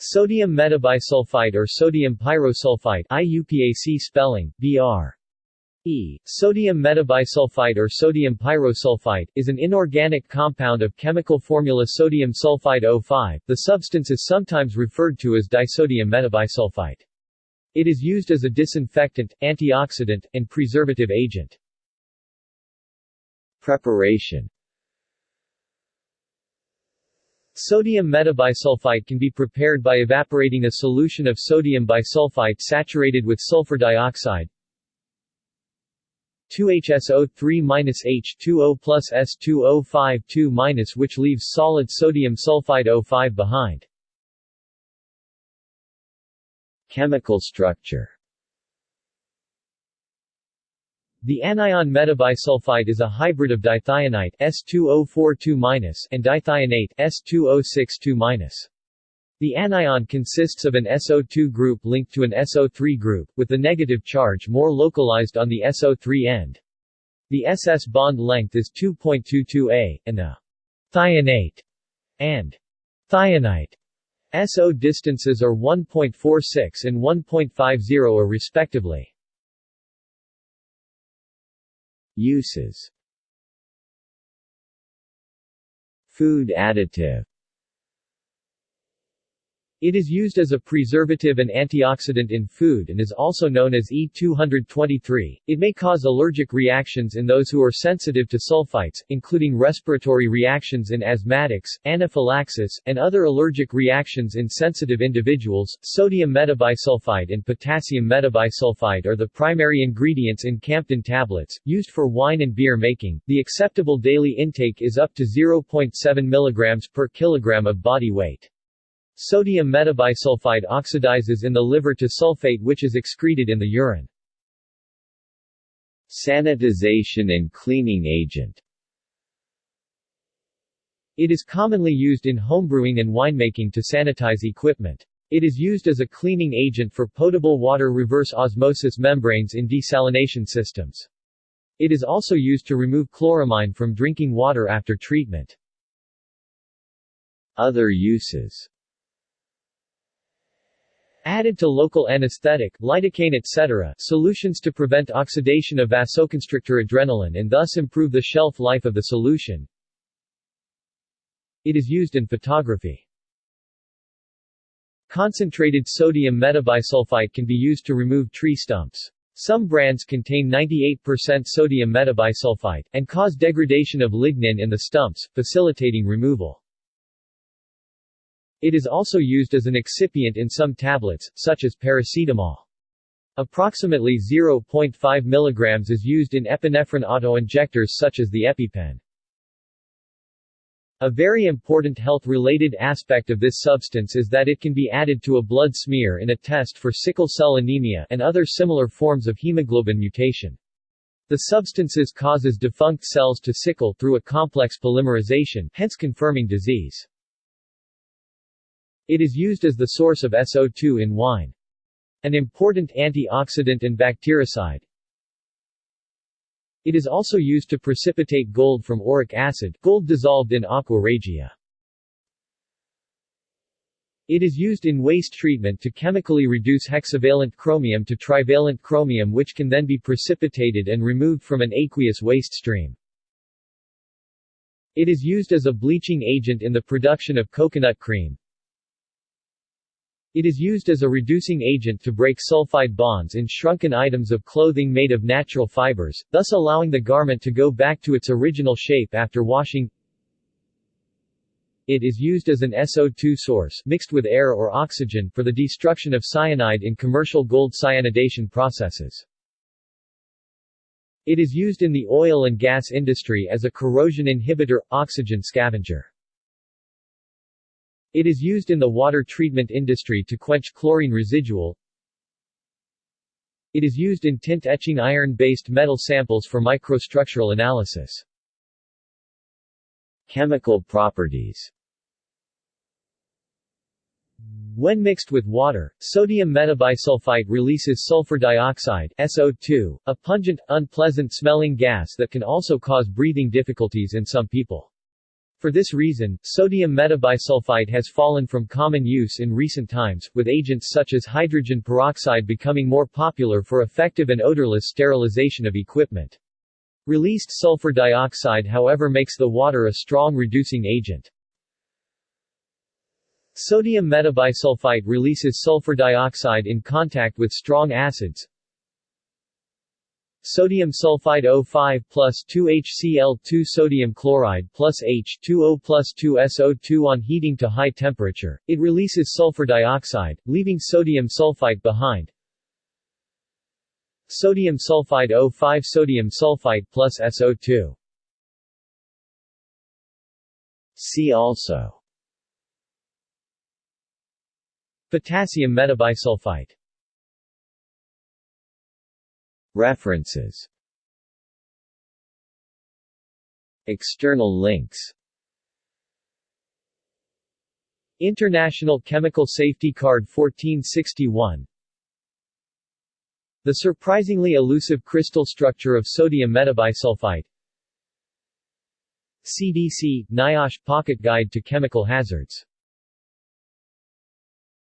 Sodium metabisulfite or sodium pyrosulfite IUPAC spelling, BR. E. Sodium metabisulfite or sodium pyrosulfite, is an inorganic compound of chemical formula sodium sulfite O5. The substance is sometimes referred to as disodium metabisulfite. It is used as a disinfectant, antioxidant, and preservative agent. Preparation Sodium metabisulfite can be prepared by evaporating a solution of sodium bisulfite saturated with sulfur dioxide 2HSO3-H2O plus S2O52- which leaves solid sodium sulfite O5 behind. Chemical structure The anion metabisulfite is a hybrid of dithionite S2042- and dithionate S2062-. The anion consists of an SO2 group linked to an SO3 group, with the negative charge more localized on the SO3 end. The SS bond length is 2.22 A, and the thionate and thionite SO distances are 1.46 and 1.50 respectively. Uses. Food additive it is used as a preservative and antioxidant in food and is also known as E223. It may cause allergic reactions in those who are sensitive to sulfites, including respiratory reactions in asthmatics, anaphylaxis, and other allergic reactions in sensitive individuals. Sodium metabisulfite and potassium metabisulfite are the primary ingredients in Campden tablets, used for wine and beer making. The acceptable daily intake is up to 0.7 mg per kilogram of body weight. Sodium metabisulfite oxidizes in the liver to sulfate which is excreted in the urine. Sanitization and cleaning agent It is commonly used in homebrewing and winemaking to sanitize equipment. It is used as a cleaning agent for potable water reverse osmosis membranes in desalination systems. It is also used to remove chloramine from drinking water after treatment. Other uses Added to local anesthetic, lidocaine etc., solutions to prevent oxidation of vasoconstrictor adrenaline and thus improve the shelf life of the solution. It is used in photography. Concentrated sodium metabisulfite can be used to remove tree stumps. Some brands contain 98% sodium metabisulfite, and cause degradation of lignin in the stumps, facilitating removal. It is also used as an excipient in some tablets, such as paracetamol. Approximately 0.5 mg is used in epinephrine autoinjectors such as the EpiPen. A very important health-related aspect of this substance is that it can be added to a blood smear in a test for sickle cell anemia and other similar forms of hemoglobin mutation. The substances causes defunct cells to sickle through a complex polymerization, hence confirming disease. It is used as the source of SO2 in wine. An important antioxidant and bactericide. It is also used to precipitate gold from auric acid, gold dissolved in aqua regia. It is used in waste treatment to chemically reduce hexavalent chromium to trivalent chromium which can then be precipitated and removed from an aqueous waste stream. It is used as a bleaching agent in the production of coconut cream. It is used as a reducing agent to break sulfide bonds in shrunken items of clothing made of natural fibers, thus allowing the garment to go back to its original shape after washing. It is used as an SO2 source mixed with air or oxygen for the destruction of cyanide in commercial gold cyanidation processes. It is used in the oil and gas industry as a corrosion inhibitor, oxygen scavenger. It is used in the water treatment industry to quench chlorine residual. It is used in tint etching iron-based metal samples for microstructural analysis. Chemical properties when mixed with water, sodium metabisulfite releases sulfur dioxide SO2, a pungent, unpleasant smelling gas that can also cause breathing difficulties in some people. For this reason, sodium metabisulfite has fallen from common use in recent times, with agents such as hydrogen peroxide becoming more popular for effective and odorless sterilization of equipment. Released sulfur dioxide however makes the water a strong reducing agent. Sodium metabisulfite releases sulfur dioxide in contact with strong acids. Sodium sulfide O5 plus 2HCl2 sodium chloride plus H2O plus 2SO2 on heating to high temperature, it releases sulfur dioxide, leaving sodium sulfite behind. Sodium sulfide O5 Sodium sulfite plus SO2 See also. Potassium metabisulfite References. External links. International Chemical Safety Card 1461 the surprisingly elusive crystal structure of sodium metabisulfite. CDC – NIOSH Pocket Guide to Chemical Hazards